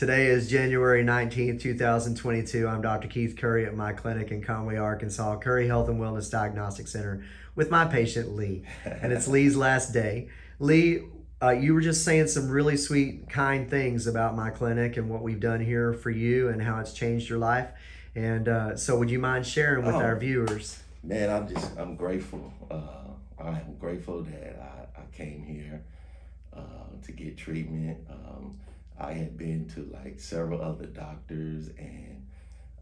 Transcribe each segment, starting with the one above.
Today is January 19th, 2022. I'm Dr. Keith Curry at my clinic in Conway, Arkansas, Curry Health and Wellness Diagnostic Center with my patient Lee. And it's Lee's last day. Lee, uh, you were just saying some really sweet, kind things about my clinic and what we've done here for you and how it's changed your life. And uh, so, would you mind sharing with Oh. our viewers? Man, I'm just I'm grateful. Uh, I'm grateful that I, I came here uh, to get treatment. Um, I had been to like several other doctors, and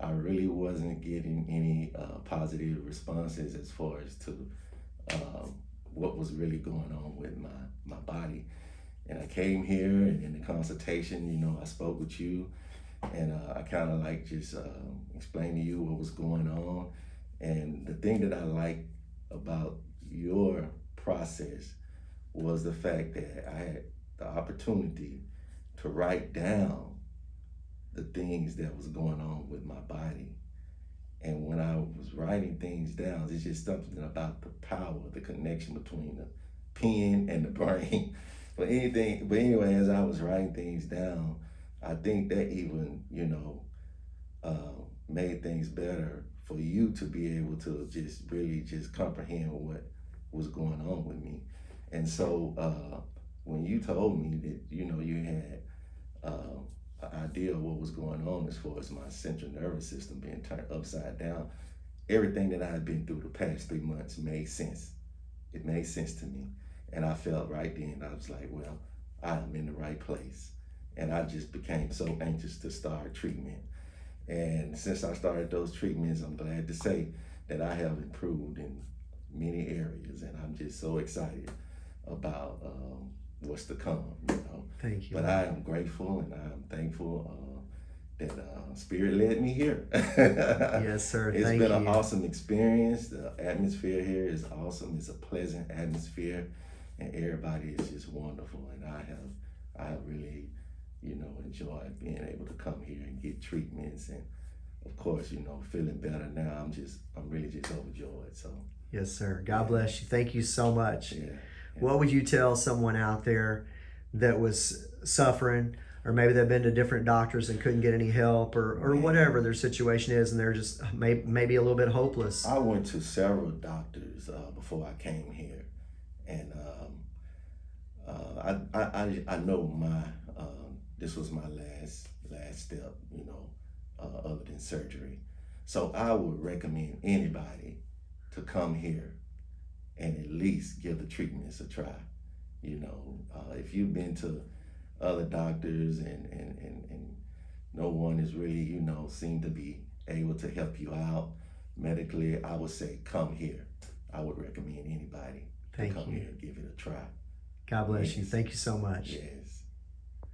I really wasn't getting any uh, positive responses as far as to um, what was really going on with my my body. And I came here, and in the consultation, you know, I spoke with you, and uh, I kind of like just um explained to you what was going on. And the thing that I like about your process was the fact that I had the opportunity to write down the things that was going on with my body. And when I was writing things down, it's just something about the power, the connection between the pen and the brain. but anything, but anyway, as I was writing things down, I think that even, you know, uh, made things better for you to be able to just really just comprehend what was going on with me. And so uh, when you told me that, you know, you had uh, idea of what was going on as far as my central nervous system being turned upside down, everything that I had been through the past three months made sense. It made sense to me. And I felt right then, I was like, well, I am in the right place. And I just became so anxious to start treatment. And since I started those treatments, I'm glad to say that I have improved in many areas. And I'm just so excited about um, what's to come, you know. Thank you. But I am grateful and I'm thankful uh, that uh, Spirit led me here. yes, sir. It's Thank been you. an awesome experience. The atmosphere here is awesome. It's a pleasant atmosphere, and everybody is just wonderful. And I have, I really, you know, enjoyed being able to come here and get treatments, and of course, you know, feeling better now. I'm just, I'm really just overjoyed. So, Yes, sir. God bless you. Thank you so much. yeah. What would you tell someone out there that was suffering, or maybe they've been to different doctors and couldn't get any help, or, or whatever their situation is, and they're just may, maybe a little bit hopeless? I went to several doctors uh, before I came here, and um, uh, I, I I I know my um, this was my last last step, you know, uh, other than surgery. So I would recommend anybody to come here and at least give the treatments a try. You know, uh, if you've been to other doctors and, and, and, and no one is really, you know, seem to be able to help you out medically, I would say come here. I would recommend anybody Thank to come you. here and give it a try. God bless you. Thank you so much. Yes.